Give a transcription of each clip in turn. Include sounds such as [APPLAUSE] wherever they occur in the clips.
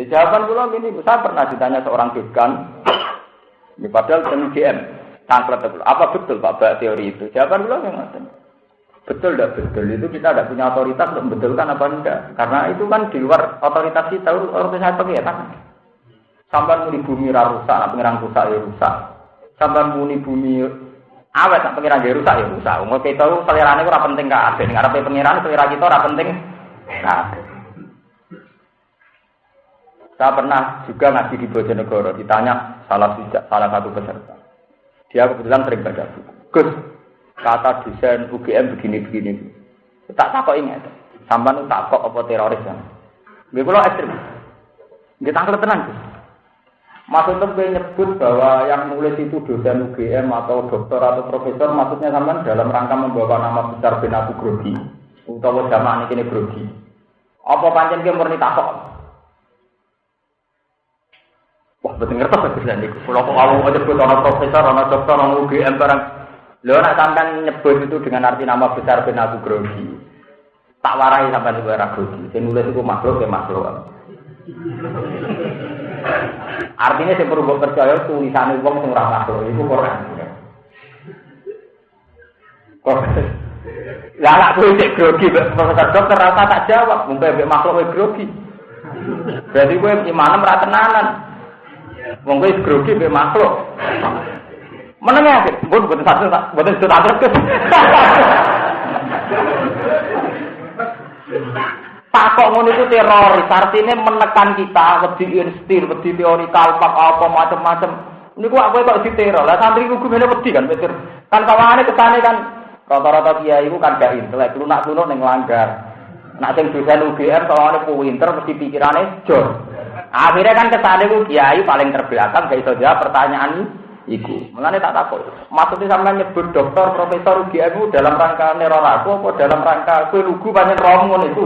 Di jawaban kula ini, saya pernah ditanya seorang dekan, ini padahal dengan GM, tangklet apa betul Pak teori itu? Jawaban kula yang Betul tidak betul itu kita tidak punya otoritas untuk membetulkan apa enggak. Karena itu kan di luar otoritas kita, otoritas pengiran. Sampai muni bumi rusak, nak pengiran rusak ya rusak. Sampai muni bumi awet, nak pengiran ya rusak ya rusak. Umur kita itu selera itu penting kak. Ada ngarepe pengiran selera kita ora penting. Nah, saya pernah juga ngaji di Bojonegoro, ditanya salah salah satu peserta. Dia kebetulan sering baca buku. Gus, kata desain UGM begini-begini. Tak takut ingat. Sampai nu takut apa teroris kan. Gue kalau ekstrim. Gue tenang. Maksudnya gue nyebut bahwa yang nulis itu dosen UGM atau dokter atau profesor, maksudnya sampai dalam rangka membawa nama besar Ben Abu Grogi. Utawa zaman ini Grogi. Apa panjang gue murni betul ngerti apa sih Kalau kalau nyebut orang profesor, orang dokter, orang UGM barang Lo nak sampai nyebut itu dengan arti nama besar ben grogi. Tak warai juga ora grogi. Sing nulis itu makhluk ya makhluk. Artinya saya perlu percaya tulisan wong sing ora makhluk itu Quran. Kok lah nak kuwi cek grogi profesor dokter rasa tak jawab, mumpai makhluk grogi. Berarti gue imanem ra tenanan. Wong kowe grogi mbek makhluk. Menengah, bukan bukan satu, bukan satu satu. Takok ngono itu teroris, artinya menekan kita, wedi instir, wedi teori kalpak apa macam-macam. Ini kok aku kok di teror, lah santri ku gumene wedi kan mikir. Kan kawane kesane kan rata-rata kiai itu kan gak intelek, lunak-lunak ning langgar. Nak sing dosen UGM soalnya pinter mesti pikirane jor. Akhirnya kan kesane ku kiai paling terbelakang gak iso jawab pertanyaan iku. Mulane tak takut. Maksudnya sampean nyebut dokter, profesor UGM dalam rangka neror aku apa dalam rangka kowe lugu pancen rom itu.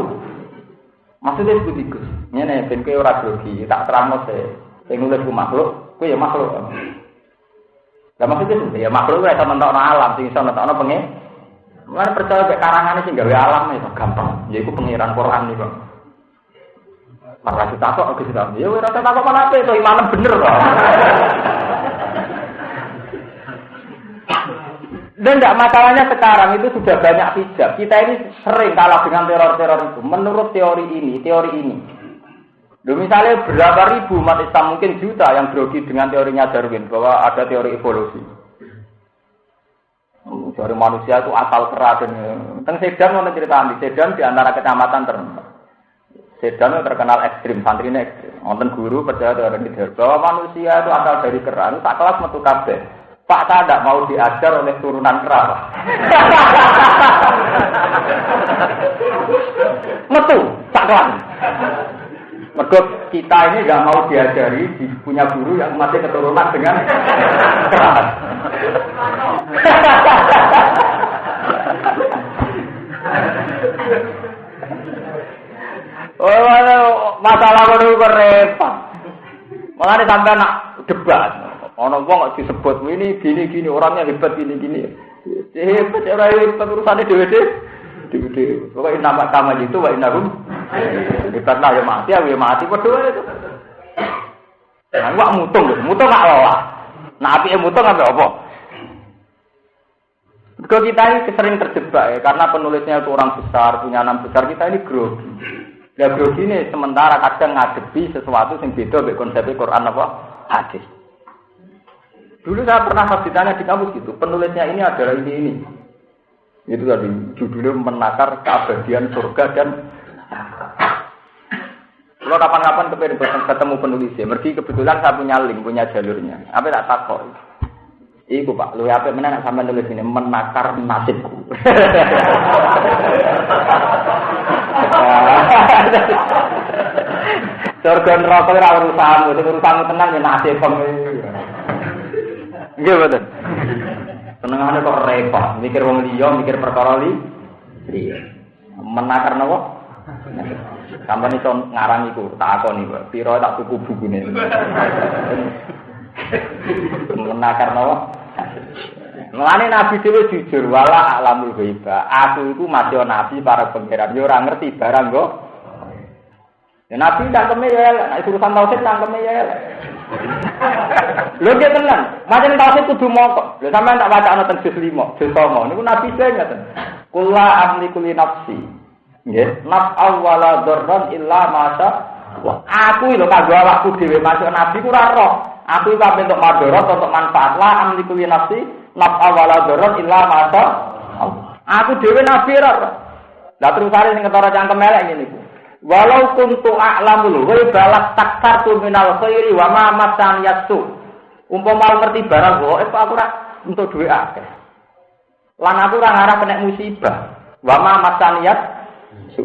Maksudnya sebut iku. Ngene ben kowe ora grogi, tak terangno se. Sing nulis ku makhluk, kowe ya makhluk. Lah maksudnya itu ya makhluk ora iso nentokno alam, sing iso nentokno pengen. Mulane percaya karangane sing gawe alam itu gampang. Ya iku pengiran Quran nih kok. Malah ditakok ke situ. Ya ora takok apa itu imanem bener kok. Dan tidak masalahnya sekarang itu sudah banyak hijab. Kita ini sering kalah dengan teror-teror itu. Menurut teori ini, teori ini. Loh, misalnya berapa ribu umat Islam mungkin juta yang grogi dengan teorinya Darwin bahwa ada teori evolusi. Oh, dari manusia itu asal keras dan tentang Sedan cerita di Sedan di antara kecamatan terkenal. Sedan itu terkenal ekstrim, santri ini ekstrim. Nonton guru percaya teori bahwa manusia itu asal dari keras. Tak kelas metu kabeh. Pak tak tidak mau diajar oleh turunan kerabat. [LAUGHS] Metu, tak. Mergo kita ini nggak mau diajari di, punya guru yang masih keturunan dengan kerabat. [LAUGHS] oh, masalah itu repot. Malah sampai nak debat. Ono wong kok disebut ini gini gini orangnya hebat gini gini. Hebat ora hebat urusane dhewe dhewe. Dhewe Pokoknya nama kama itu wa innahum hebat lah ya mati ya mati padha itu. Nah, wak mutung mutung gak lola. Nah, api mutung apa apa? Kalau kita ini sering terjebak ya, karena penulisnya itu orang besar, punya nama besar, kita ini grogi. Grogi ini sementara kadang ngadepi sesuatu yang beda dengan konsep Quran apa? Hadis. Dulu saya pernah pas ditanya di kampus gitu, penulisnya ini adalah ini ini. Itu tadi judulnya menakar keabadian surga dan kalau kapan-kapan ketemu penulisnya, mergi kebetulan saya punya link, punya jalurnya. Apa tak takut? Iku pak, lu apa mana nak sampai nulis ini menakar nasibku. [LAUGHS] Surga neraka ora urusanmu, sing urusanmu tenang ya nasib Nggih betul. Senengane kok repot, mikir wong liya, mikir perkara li. Iya. Menakar napa? Sampai iso ngarang iku, tak akoni kok. Piro tak tuku bukune. Menakar napa? Mulane Nabi dhewe jujur wala alamul ghaiba. Aku iku masih nabi para pangeran, yo ora ngerti barang kok. Ya, nabi cangkeme ya nek urusan tauhid cangkeme ya. Lho dia tenan, macam tauhid kudu mokok. Lho sampean tak baca ana juz 5, juz 9 niku nabi saya ngaten. Kula amli kuli nafsi. Nggih, naf awwala dzarran illa masa Aku lho kanggo awakku dhewe masuk nabi ku ora roh. Aku iku untuk madharat untuk manfaat. La amli kuli nafsi naf awwala dzarran illa masa Aku dhewe nabi ora. Lah terus are sing ketara cangkem elek ngene iku. Walau kuntu a'lamul ghaiba taktartu minal khairi wa ma masan yasu. Umpama ngerti barang gaib aku ora untuk duwe akeh. Lan aku ora ngarep kena musibah. Wa ma masan yasu.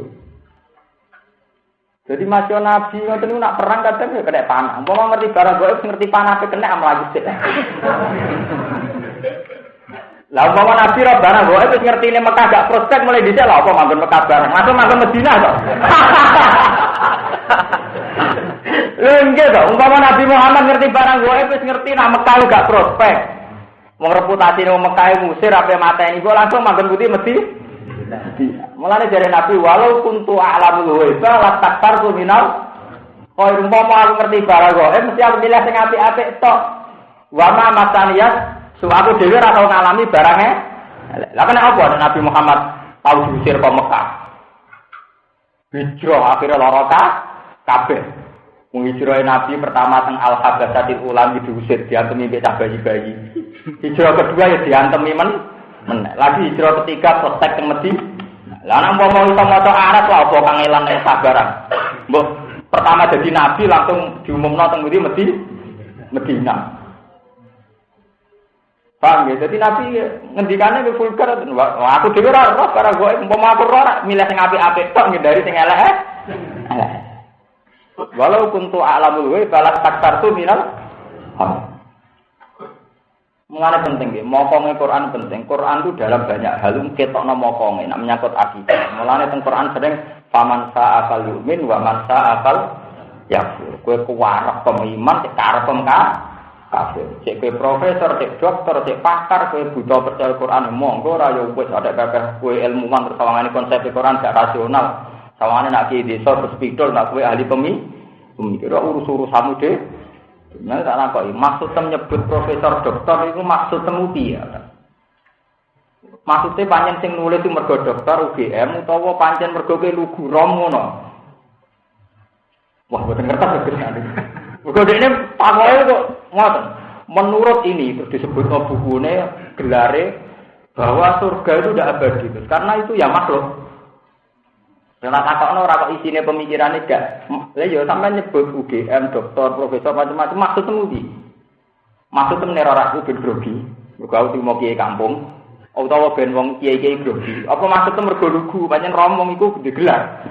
Jadi masih nabi ngoten nak perang kadang ya kena panah. Umpama ngerti barang gaib ngerti panah kena am lagi sik. Lah umpama Nabi ra barang kok wis ngertine Mekah gak prospek mulai dhisik lah apa manggon Mekah barang. Masuk manggon Madinah kok. [LAUGHS] Lha nggih to, umpama Nabi Muhammad ngerti barang kok wis ngerti nak Mekah gak prospek. Wong reputasi nang Mekah musir ape mateni kok langsung manggon putih mesti. Mulane jare Nabi walau kuntu a'lamul ghaib la taktartu minal Kau umpama aku ngerti barang kok, eh mesti aku pilih sing apik-apik tok. Wa ma masaniyas So aku dewi ora tau ngalami barangnya. Lah kena apa Nabi Muhammad tahu diusir ke Mekah? Hijrah akhirnya lara kabeh. Menghijrah Nabi pertama teng Al Habasatil Ulam diusir diantemi mbek bayi-bayi. Hijrah kedua ya diantemi men men. Lagi hijrah ketiga protek teng Medina. Lah nang mau iso maca Arab lah apa kangelan nek sabaran. Mbok pertama jadi nabi langsung diumumno teng Medina. Medina. Paham ya? Jadi Nabi ngendikannya ke vulgar. Wah, aku dhewe ora roh para gue umpama aku ora milih sing apik-apik tok ngindari sing elek. Eh? Walau kuntu a'lamul ghaib balak taktartu minal Mengenai penting ya, mokongnya Quran penting. Quran itu dalam banyak hal ketok no mokongnya, nak menyangkut akidah. Mulanya teng Quran sering faman sa'akal yumin wa man sa'akal yakfur. Kue kuwarak pemiman, karep pemka, kafir. Cek kue profesor, cek dokter, cek pakar, kue buta percaya Quran, monggo rayo wis ada kakek kue ilmuwan terus sawangane konsep Quran gak rasional. Sawangane nak kiai desa terus pidol nak kue ahli pemi, pemikir urus-urus kamu deh. Nah, tak nakoi. Maksud nyebut profesor dokter itu maksud temu ya. Maksudnya panjen sing nulis itu mergo dokter UGM utawa pancen mergo ke lugu rom ngono. Wah, boten ngerti Mergo ini pakoke kok ngoten. Menurut ini disebut no bukunya gelare bahwa surga itu tidak abadi karena itu ya makhluk. Karena takokno ora kok isine pemikirannya gak. Lah ya sampai nyebut UGM, dokter, profesor macam-macam maksud temudi. Maksud temen ora aku ben grogi. Mergo mau kiai kampung. Utawa ben wong kiai-kiai grogi. Apa maksud mergo lugu, pancen romong iku gede gelar.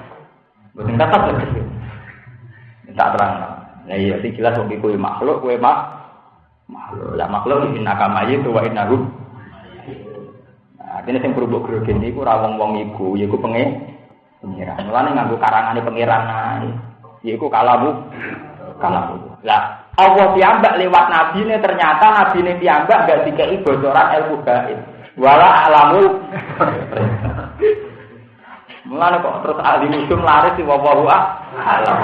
Mboten tetep. Tak terang. Nah iya sing jelas wong iku makhluk kowe mak makhluk. Lah makhluk inna kama itu wa inna. Nah, ini sing berubah grogi niku ora wong-wong iku, yaiku penge pengiran. Mulane nganggo karangane pengiran ae. Yaiku kalamu kalamu. Lah Allah piyambak lewat nabi ini ternyata nabi ini piyambak gak dikei bocoran ilmu gaib. Wala alamul Mulane kok terus ahli musim laris di wawahu alam.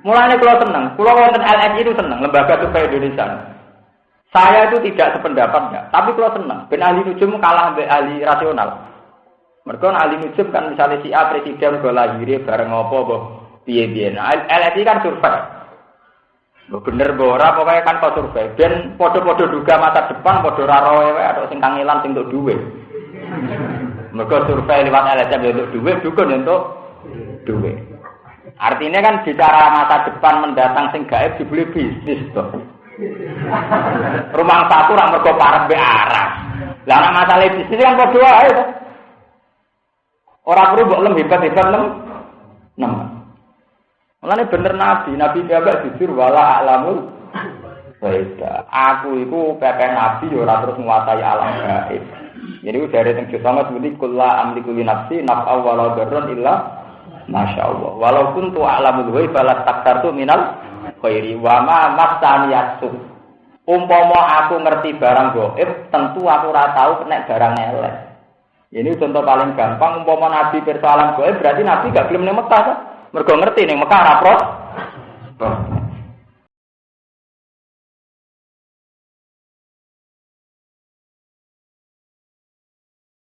Mulane kalau seneng, kalau wonten LSI itu seneng, lembaga survei Indonesia. Saya itu tidak sependapat ya, tapi kalau seneng, ben ahli nujum kalah be ahli rasional. Mereka ahli nujum kan misalnya si A presiden gue lahir bareng apa boh piye. Nah LSI kan survei. Bener bora pokoknya kan kau survei. Dan podo-podo duga masa depan podo raro atau sing kangelan sing untuk duit. Mereka survei lewat LSM untuk duit, dukun untuk duit. Artinya kan bicara masa depan mendatang sing gaib dibeli bisnis tuh. Rumah satu orang mergo parek be arah. Lah anak masalah bisnis kan kok dua ae Orang perlu mbok lem hebat-hebat lem. Nem. Mulane bener nabi, nabi piyambak jujur wala alamul Baiklah, aku itu pepe nabi ya ora terus menguasai alam gaib. Jadi dari teng sama seperti kula amliku li nafsi naf'a wala darrun illa Masya Allah. Walaupun tu alamul ghaib balas taktar tu minal khairi wa ma masani yasuk. Umpama aku ngerti barang gaib, tentu aku ora tahu kena barang elek. Ini contoh paling gampang, umpama Nabi persoalan gue berarti Nabi gak belum ning Mekah kan? Mergo ngerti ning Mekah rapros.